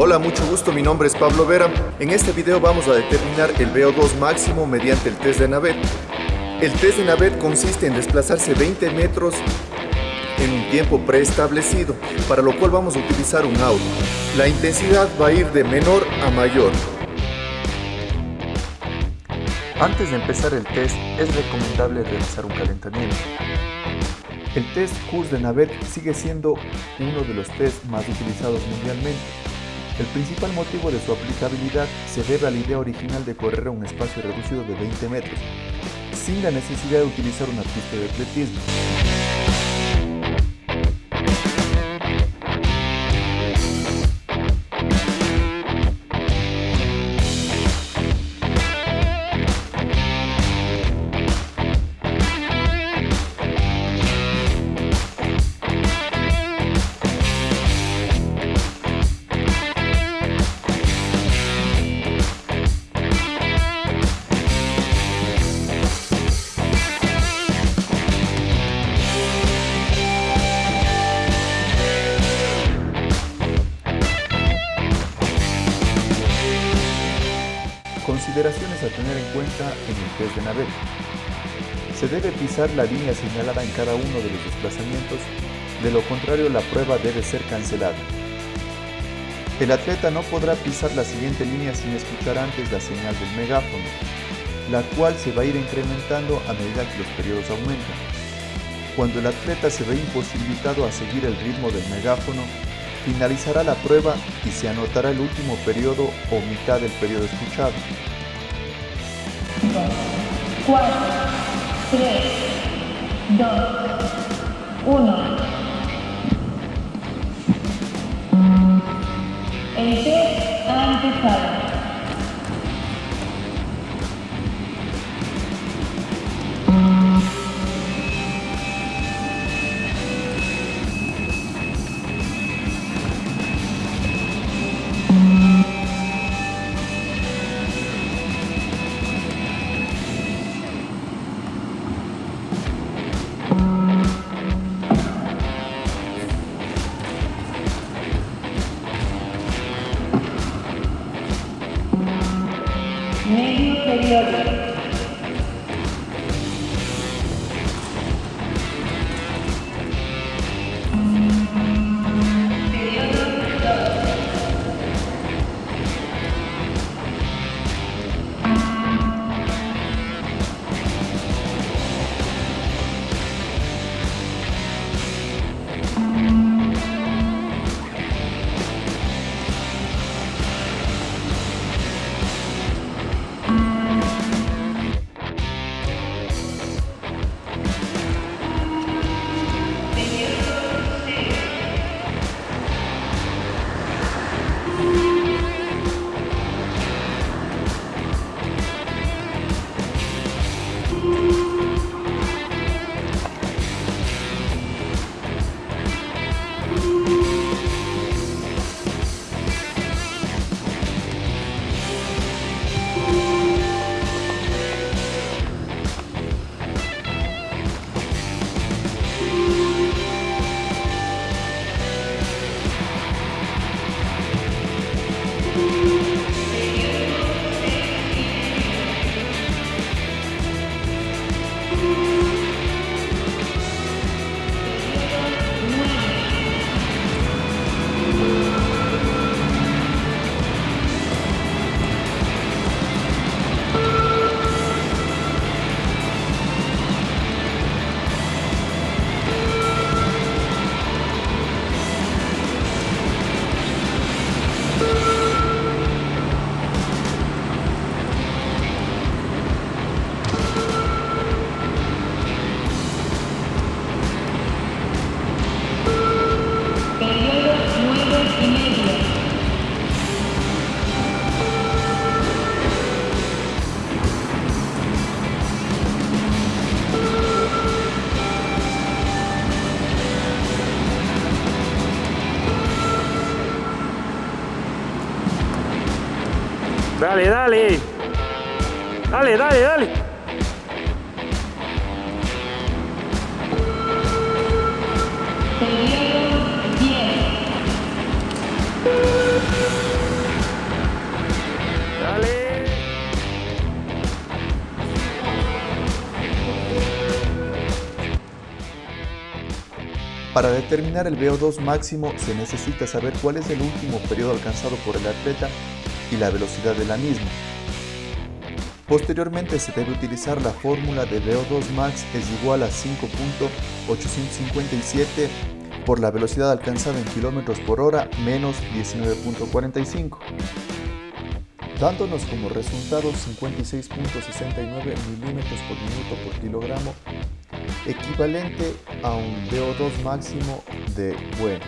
Hola, mucho gusto, mi nombre es Pablo Vera. En este video vamos a determinar el VO2 máximo mediante el test de Navet. El test de Navet consiste en desplazarse 20 metros en un tiempo preestablecido, para lo cual vamos a utilizar un auto. La intensidad va a ir de menor a mayor. Antes de empezar el test, es recomendable realizar un calentamiento. El test CURS de Navet sigue siendo uno de los tests más utilizados mundialmente. El principal motivo de su aplicabilidad se debe a la idea original de correr a un espacio reducido de 20 metros, sin la necesidad de utilizar una pista de atletismo. Consideraciones a tener en cuenta en el test de Navet. Se debe pisar la línea señalada en cada uno de los desplazamientos, de lo contrario la prueba debe ser cancelada. El atleta no podrá pisar la siguiente línea sin escuchar antes la señal del megáfono, la cual se va a ir incrementando a medida que los periodos aumentan. Cuando el atleta se ve imposibilitado a seguir el ritmo del megáfono, finalizará la prueba y se anotará el último periodo o mitad del periodo escuchado. 4, 3, 2, 1. El test ha empezado. Kenyon. Periodo. Periodo Dale, dale. Dale, dale, dale. Dale. Para determinar el VO2 máximo se necesita saber cuál es el último periodo alcanzado por el atleta y la velocidad de la misma. Posteriormente se debe utilizar la fórmula de VO2 max es igual a 5.857 por la velocidad alcanzada en kilómetros por hora menos 19.45, dándonos como resultado 56.69 milímetros por minuto por kilogramo, equivalente a un VO2 máximo de bueno.